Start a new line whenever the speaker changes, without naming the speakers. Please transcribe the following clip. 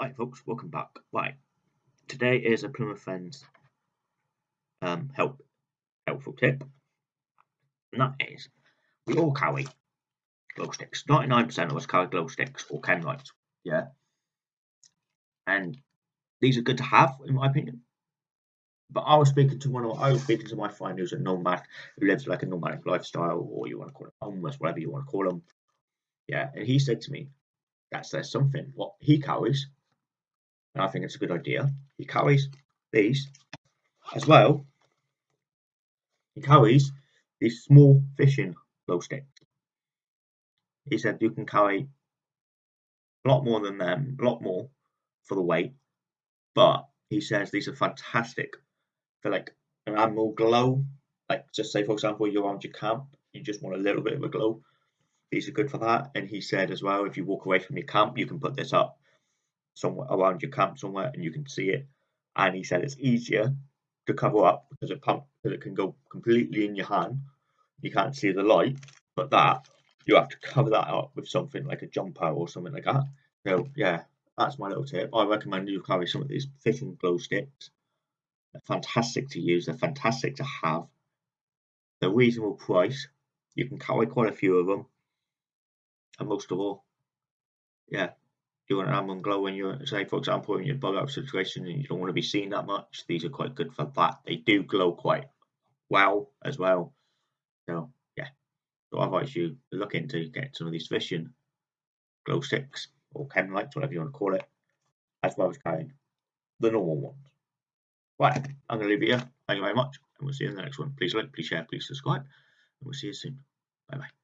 Hi folks, welcome back. Right, today is a Plymouth Friends um, help helpful tip, and that is we all carry glow sticks. Ninety nine percent of us carry glow sticks or chem lights, yeah, and these are good to have in my opinion. But I was speaking to one of I was speaking to my friend who's a nomad who lives like a nomadic lifestyle, or you want to call it homeless, whatever you want to call them. Yeah, and he said to me, "That says something. What he carries and I think it's a good idea. He carries these as well. He carries these small fishing glow sticks. He said you can carry a lot more than them, a lot more for the weight, but he says these are fantastic for like an animal glow. Like just say for example you're around your camp, you just want a little bit of a glow. These are good for that. And he said as well, if you walk away from your camp, you can put this up somewhere around your camp somewhere and you can see it. And he said it's easier to cover up because it pump because it can go completely in your hand. You can't see the light, but that you have to cover that up with something like a jumper or something like that. So yeah, that's my little tip. I recommend you carry some of these fishing glow sticks. They're fantastic to use. They're fantastic to have. They're reasonable price. You can carry quite a few of them, and most of all, yeah, want an glow when you're, say, for example, in your bug out situation and you don't want to be seen that much, these are quite good for that. They do glow quite well as well. So, yeah. So I advise you look into get some of these fishing glow sticks or chem lights, whatever you want to call it, as well as carrying the normal ones. Right, I'm going to leave it here. Thank you very much, and we'll see you in the next one. Please like, please share, please subscribe, and we'll see you soon. Bye bye.